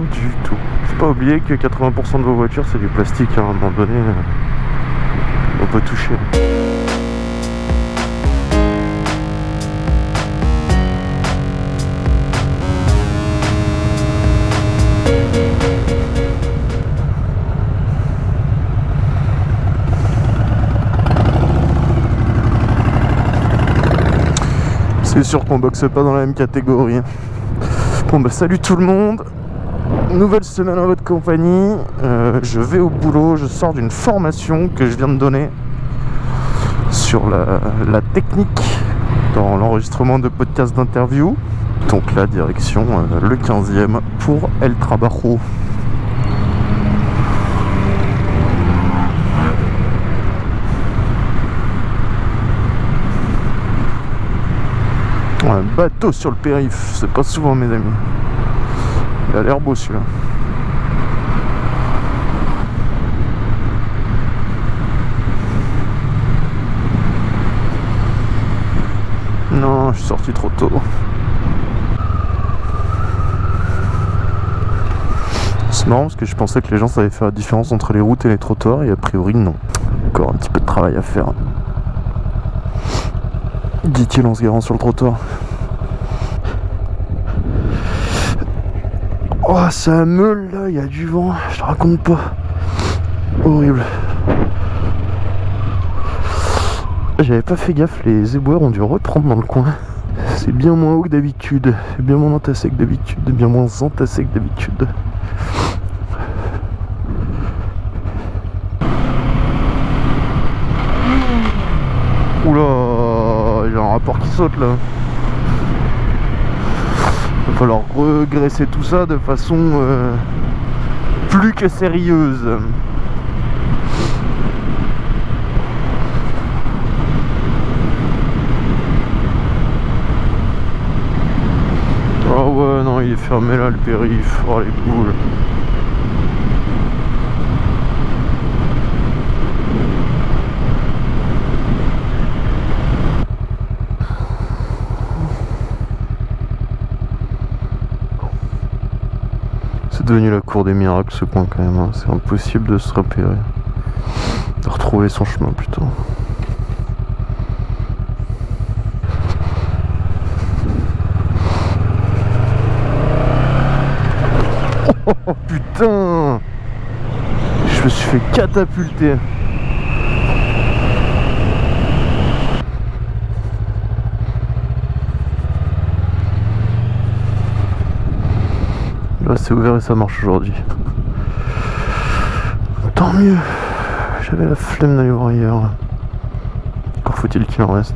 du tout. Faut pas oublier que 80% de vos voitures c'est du plastique hein, à un moment donné. euh, On peut toucher. C'est sûr qu'on boxe pas dans la même catégorie. Bon bah salut tout le monde Nouvelle semaine en votre compagnie. Euh, je vais au boulot, je sors d'une formation que je viens de donner sur la, la technique dans l'enregistrement de podcasts d'interview. Donc là, direction euh, le 15e pour El Trabajo. Un bateau sur le périph', c'est pas souvent mes amis. Il a l'air beau celui-là. Non, je suis sorti trop tôt. C'est marrant parce que je pensais que les gens savaient faire la différence entre les routes et les trottoirs et a priori non. Encore un petit peu de travail à faire. Dit-il en se garant sur le trottoir. Oh, ça meule là, il y a du vent, je te raconte pas. Horrible. J'avais pas fait gaffe, les éboueurs ont dû reprendre dans le coin. C'est bien moins haut que d'habitude, c'est bien moins entassé que d'habitude, bien moins entassé que d'habitude. Oula, il un rapport qui saute là. Il va falloir regresser tout ça de façon euh, plus que sérieuse. Oh ouais, non, il est fermé là le périph'. Oh les boules. Devenu la cour des miracles ce coin quand même. hein. C'est impossible de se repérer. De retrouver son chemin plutôt. Oh putain Je me suis fait catapulter. Là c'est ouvert et ça marche aujourd'hui. Tant mieux. J'avais la flemme d'aller voir ailleurs. Encore faut-il qu'il en reste.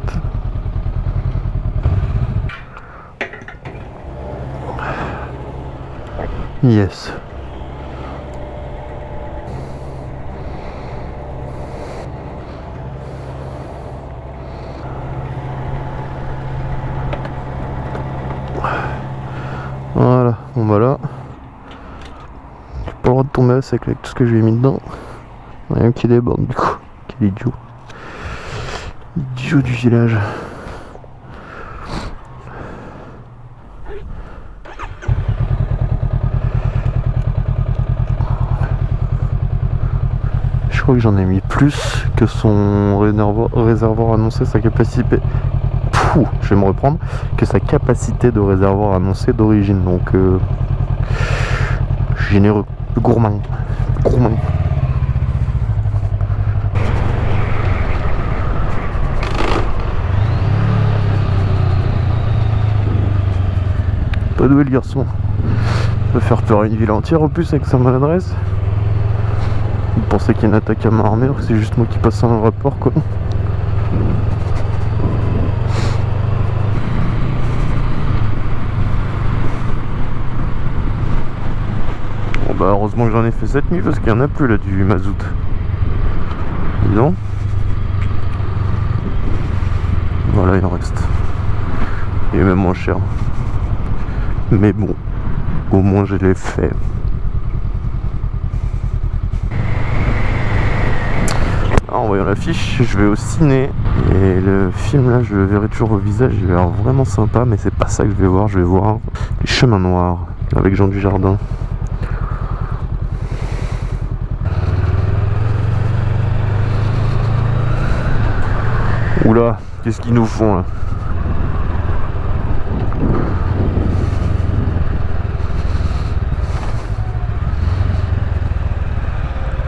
Yes. Voilà, bon bah là, sec avec tout ce que j'ai mis dedans. Rien qui déborde du coup, quel idiot. Idiot du village. Je crois que j'en ai mis plus que son réservoir, annoncé sa capacité. Je vais me reprendre. Que sa capacité de réservoir annoncé d'origine. Donc, euh, généreux, gourmand, gourmand. Pas doué le garçon. Il peut faire peur à une ville entière en plus avec sa maladresse. Vous pensez qu'il y a une attaque à main armée c'est juste moi qui passe un rapport quoi? Bah heureusement que j'en ai fait cette nuit parce qu'il y en a plus là du mazout. Dis. Voilà il en reste. Il est même moins cher. Mais bon, au moins je l'ai fait. Ah, en voyant l'affiche, je vais au ciné. Et le film là, je le verrai toujours au visage, il a l'air vraiment sympa, mais c'est pas ça que je vais voir, je vais voir Les Chemins Noirs avec Jean Dujardin. Oula, qu'est-ce qu'ils nous font là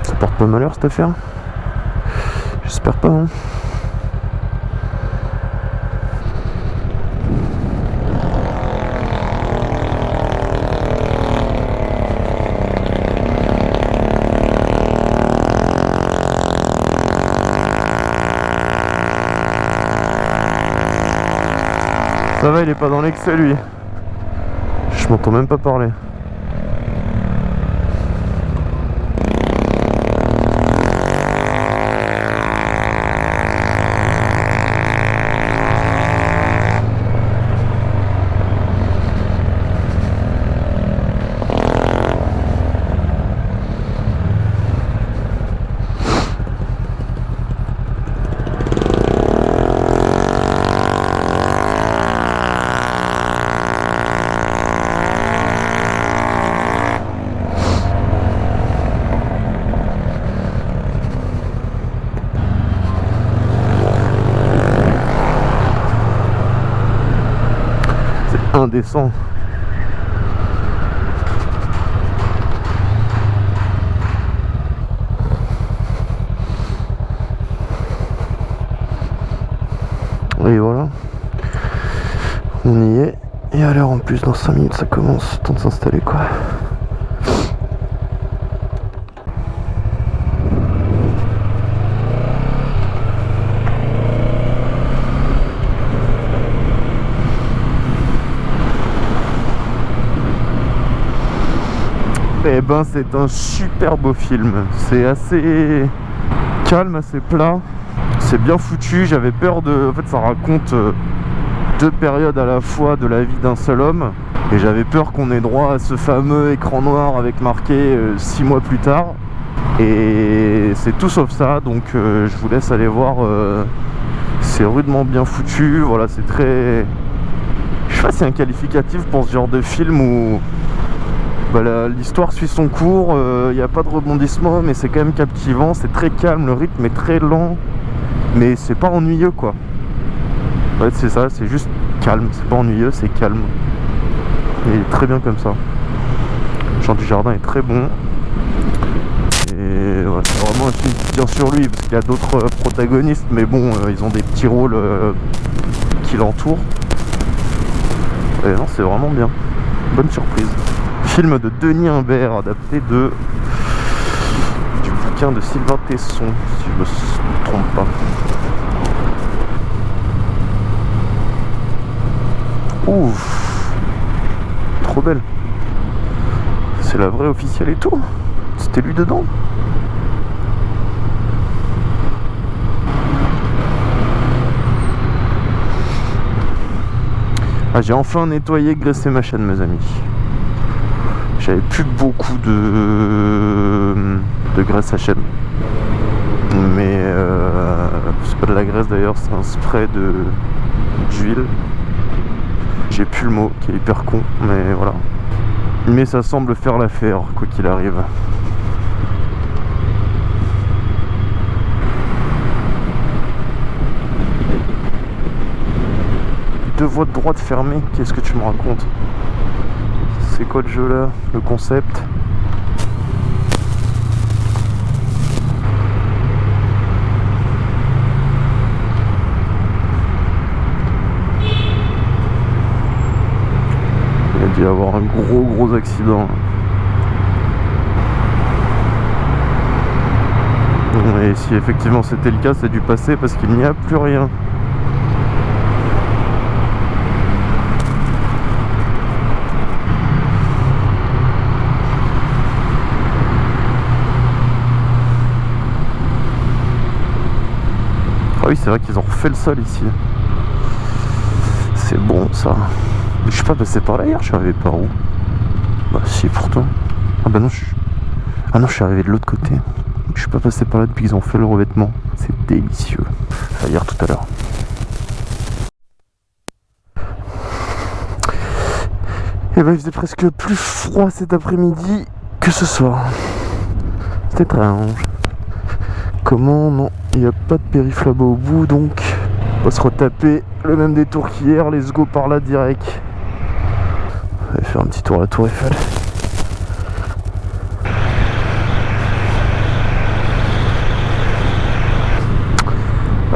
Ça porte pas malheur cette affaire? J'espère pas hein. Il est pas dans l'excès lui. Je m'entends même pas parler. indécent. Et voilà. On y est. Et à l'heure en plus, dans 5 minutes, ça commence. Temps de s'installer quoi. Eh ben c'est un super beau film. C'est assez calme, assez plat. C'est bien foutu. J'avais peur de... En fait ça raconte euh, deux périodes à la fois de la vie d'un seul homme. Et j'avais peur qu'on ait droit à ce fameux écran noir avec marqué 6 euh, mois plus tard. Et c'est tout sauf ça. Donc euh, je vous laisse aller voir. c'est rudement bien foutu. Voilà, c'est très... Je sais pas c'est un qualificatif pour ce genre de film où bah, l'histoire suit son cours, il euh, n'y a pas de rebondissement, mais c'est quand même captivant, c'est très calme, le rythme est très lent, mais c'est pas ennuyeux quoi. En fait c'est ça, c'est juste calme, c'est pas ennuyeux, c'est calme. Et il est très bien comme ça. Jean du Jardin est très bon. Et c'est vraiment un film qui tient sur lui, parce qu'il y a d'autres euh, protagonistes, mais bon, euh, ils ont des petits rôles qui l'entourent. Et non, c'est vraiment bien. Bonne surprise film de Denis Imbert, adapté de du bouquin de Sylvain Tesson, si je me trompe pas. Ouf Trop belle C'est la vraie officielle et tout C'était lui dedans Ah, j'ai enfin nettoyé, graissé ma chaîne, mes amis. J'avais plus beaucoup de, de graisse à chaîne. Mais euh, c'est pas de la graisse d'ailleurs, c'est un spray de d'huile. J'ai plus le mot qui est hyper con, mais voilà. Mais ça semble faire l'affaire, quoi qu'il arrive. Deux voies de droite fermées, qu'est-ce que tu me racontes? C'est quoi le jeu là? Le concept? Il y avoir un gros gros accident. Et si effectivement c'était le cas, c'est dû passer parce qu'il n'y a plus rien. Ah oui, c'est vrai qu'ils ont refait le sol ici. C'est bon ça. Je suis pas passé par là hier, je suis arrivé par où? Bah si pourtant. Ah bah non, je. Ah non, je suis arrivé de l'autre côté. Je suis pas passé par là depuis qu'ils ont fait le revêtement. C'est délicieux. Dire tout à l'heure. Et bah il faisait presque plus froid cet après-midi que ce soir. C'est étrange. Comment? Non, il n'y a pas de périph là-bas au bout donc on va se retaper le même détour qu'hier, let's go par là direct. On va faire un petit tour à la tour Eiffel.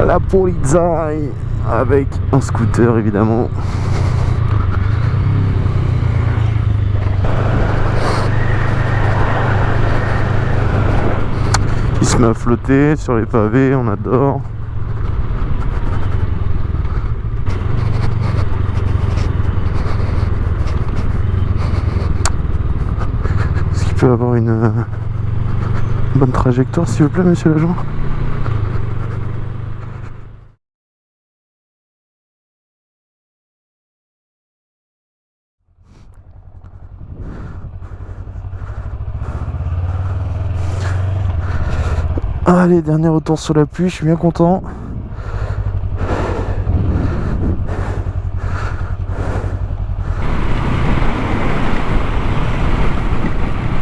La Polizei avec un scooter évidemment. Il se met à flotter sur les pavés, on adore. Peut avoir une euh, bonne trajectoire s'il vous plaît monsieur l'agent Allez, dernier retour sur la pluie, je suis bien content.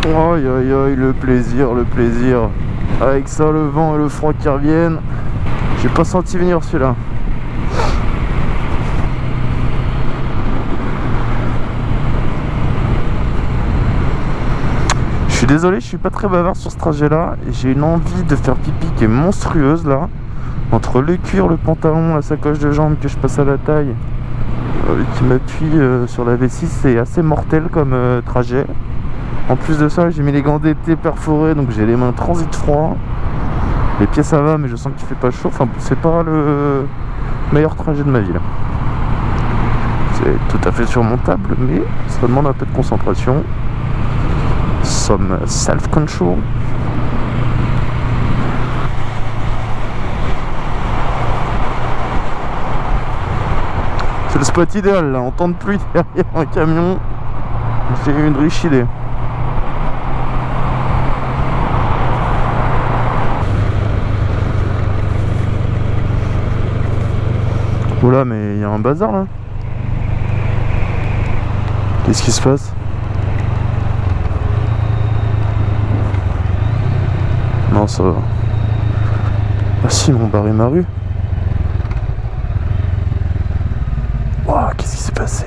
Aïe aïe aïe, le plaisir, le plaisir. Avec ça, le vent et le froid qui reviennent. J'ai pas senti venir celui-là. Je suis désolé, je suis pas très bavard sur ce trajet là. J'ai une envie de faire pipi qui est monstrueuse là. Entre le cuir, le pantalon, la sacoche de jambes que je passe à la taille, euh, qui m'appuie euh, sur la V6, c'est assez mortel comme euh, trajet. En plus de ça, j'ai mis les gants d'été perforés, donc j'ai les mains transit froid. Les pieds ça va, mais je sens qu'il fait pas chaud. Enfin, c'est pas le meilleur trajet de ma vie. C'est tout à fait surmontable, mais ça demande un peu de concentration some self-control. C'est le spot idéal là, temps de pluie derrière un camion. J'ai une riche idée. Oula mais il y a un bazar là. Qu'est-ce qui se passe Non, ça va. Ah si, ils m'ont barré ma rue. Waouh, qu'est-ce qui s'est passé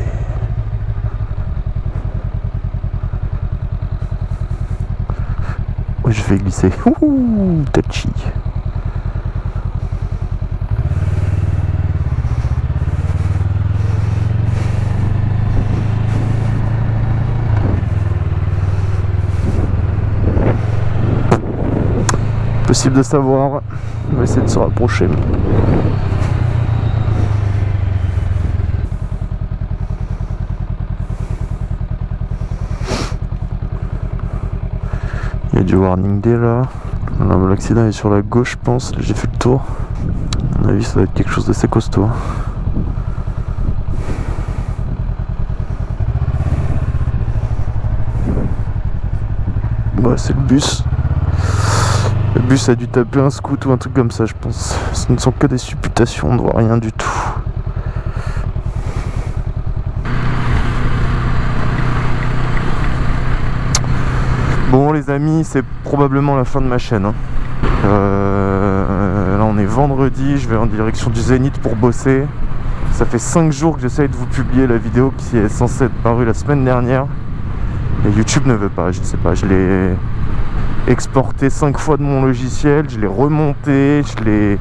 Oui, je vais glisser. Ouh, touchy. Possible de savoir. On va essayer de se rapprocher. Il y a du warning day là. L'accident est sur la gauche, je pense. J'ai fait le tour. À mon avis, ça va être quelque chose d'assez costaud. Ouais, c'est le bus. Bus a dû taper un scout ou un truc comme ça, je pense. Ce ne sont que des supputations, on ne voit rien du tout. Bon les amis, c'est probablement la fin de ma chaîne. Hein. Euh, là on est vendredi, je vais en direction du Zénith pour bosser. Ça fait 5 jours que j'essaye de vous publier la vidéo qui est censée être parue la semaine dernière. Et YouTube ne veut pas, je ne sais pas, je l'ai exporté 5 fois de mon logiciel, je l'ai remonté, je l'ai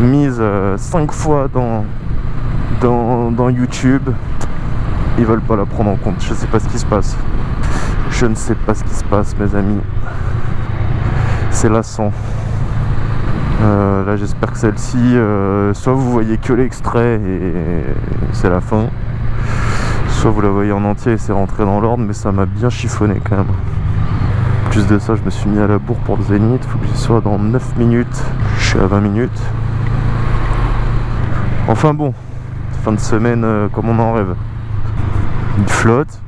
mise 5 euh, fois dans, dans, YouTube. Ils veulent pas la prendre en compte, je sais pas ce qui se passe. Je ne sais pas ce qui se passe mes amis. C'est lassant. Euh, là j'espère que celle-ci, euh, soit vous voyez que l'extrait et c'est la fin, soit vous la voyez en entier et c'est rentré dans l'ordre, mais ça m'a bien chiffonné quand même plus de ça, je me suis mis à la bourre pour le zénith. Faut que j'y sois dans 9 minutes. Je suis à 20 minutes. Enfin bon, fin de semaine euh, comme on en rêve. Une flotte.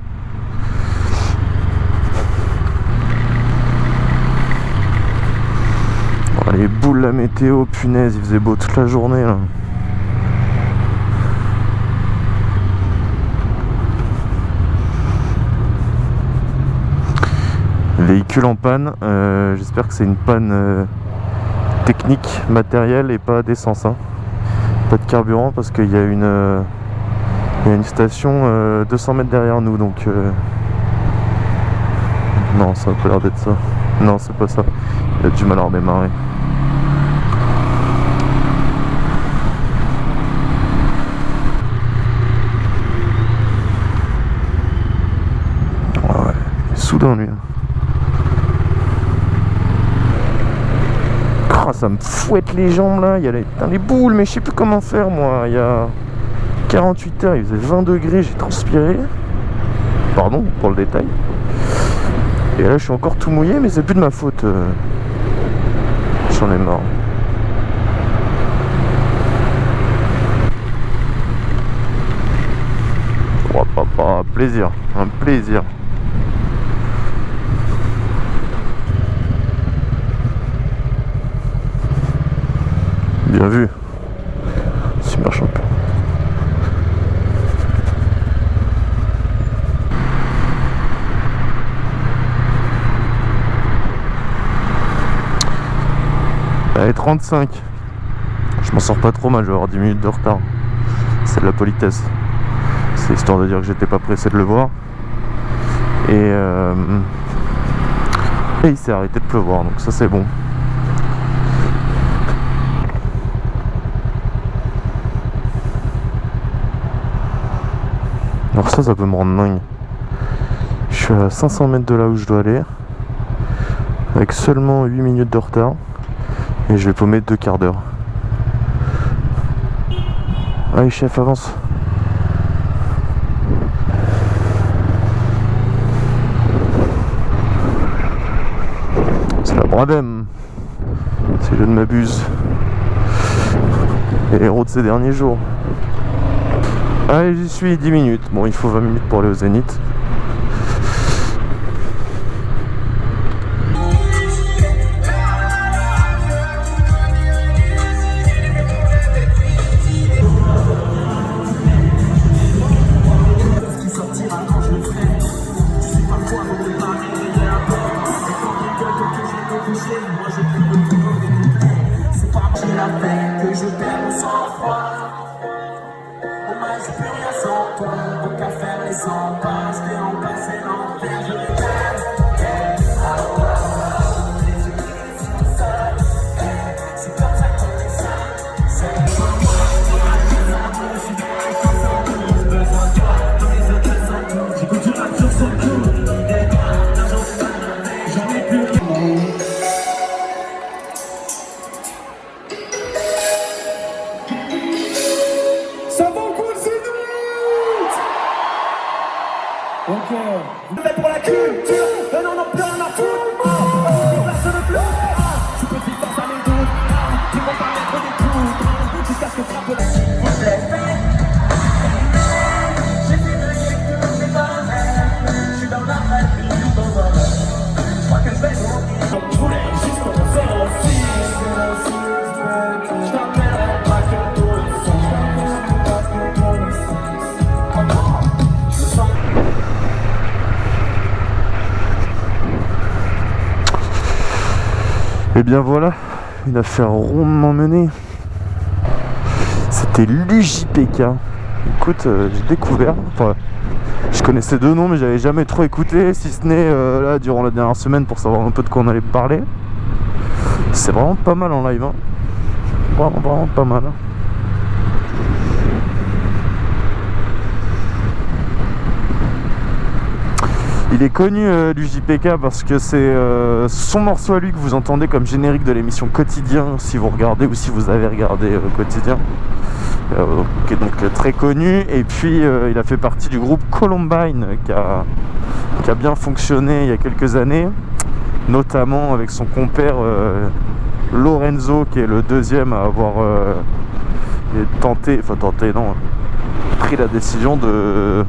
les boules la météo, punaise, il faisait beau toute la journée là. En panne, euh, j'espère que c'est une panne euh, technique, matérielle et pas d'essence. Hein. Pas de carburant parce qu'il y euh, y a une station 200 mètres derrière nous donc... Non, ça a pas l'air d'être ça. Non, c'est pas ça. Il a du mal à redémarrer. Ouais, soudain lui. Hein. Oh, ça me fouette les jambes là, il y a les, les boules, mais je sais plus comment faire moi. Il y a 48 heures, il faisait 20 degrés, j'ai transpiré. Pardon pour le détail. Et là je suis encore tout mouillé mais c'est plus de ma faute. Euh. J'en ai marre. Oh papa, un plaisir, un plaisir. Bien vu. Super champion. Allez, 35. Je m'en sors pas trop mal, je vais avoir 10 minutes de retard. C'est de la politesse. C'est histoire de dire que j'étais pas pressé de le voir. Et, euh, et il s'est arrêté de pleuvoir, donc ça c'est bon. Ça, ça peut me rendre dingue. Je suis à 500 mètres de là où je dois aller. Avec seulement 8 minutes de retard. Et je vais paumer deux quarts d'heure. Allez chef, avance. C'est la Bradem. Si je ne m'abuse. Les héros de ces derniers jours. Allez, j'y suis 10 minutes. Bon, il faut 20 minutes pour aller au Zénith. Et bien voilà, une affaire rondement menée. C'était l'UJPK. Écoute, euh, j'ai découvert, je connaissais deux noms mais j'avais jamais trop écouté, si ce n'est euh, là durant la dernière semaine pour savoir un peu de quoi on allait parler. C'est vraiment pas mal en live, hein. vraiment vraiment pas mal. Hein. Il est connu euh, du JPK parce que c'est euh, son morceau à lui que vous entendez comme générique de l'émission Quotidien si vous regardez ou si vous avez regardé euh, Quotidien. Qui est donc très connu. Et puis il a fait partie du groupe Columbine qui a, qui a, bien fonctionné il y a quelques années. Notamment avec son compère Lorenzo qui est le deuxième à avoir tenté, enfin tenté non pris la décision de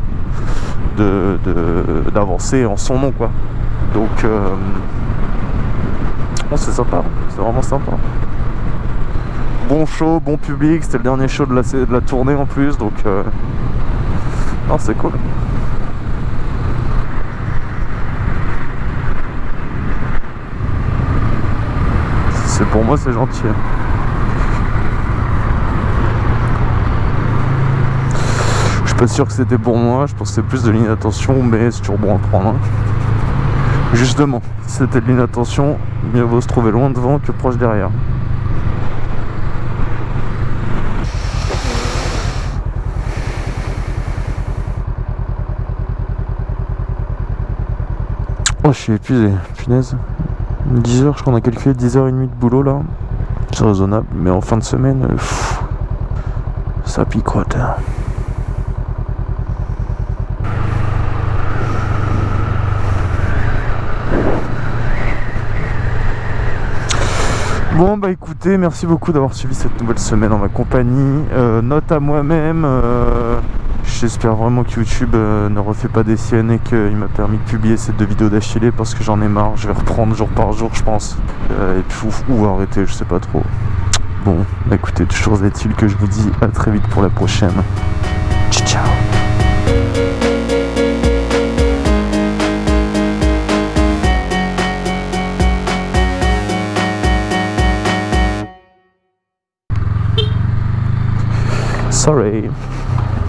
d'avancer en son nom quoi donc euh, c'est sympa, c'est vraiment sympa. Bon show, bon public, c'était le dernier show de la, de tournée en plus, donc... Euh... C'est cool. C'est pour moi, c'est gentil. Je suis pas sûr que c'était pour moi, je c'est plus de l'inattention, mais c'est toujours bon à prendre. Hein. Justement, si c'était de l'inattention, mieux vaut se trouver loin devant que proche derrière. Oh, je suis épuisé, punaise. 10 heures, je crois qu'on a calculé 10h30 de boulot là. C'est raisonnable, mais en fin de semaine, ça picote. Bon bah écoutez, merci beaucoup d'avoir suivi cette nouvelle semaine en ma compagnie. Euh, note à moi-même, euh, j'espère vraiment que YouTube euh, ne refait pas des siennes et qu'il m'a permis de publier ces deux vidéos d'affilée parce que j'en ai marre. Je vais reprendre jour par jour je pense. et puis ou, arrêter, je sais pas trop. Bon, bah écoutez, toujours est-il que je vous dis à très vite pour la prochaine. Ciao ciao sorry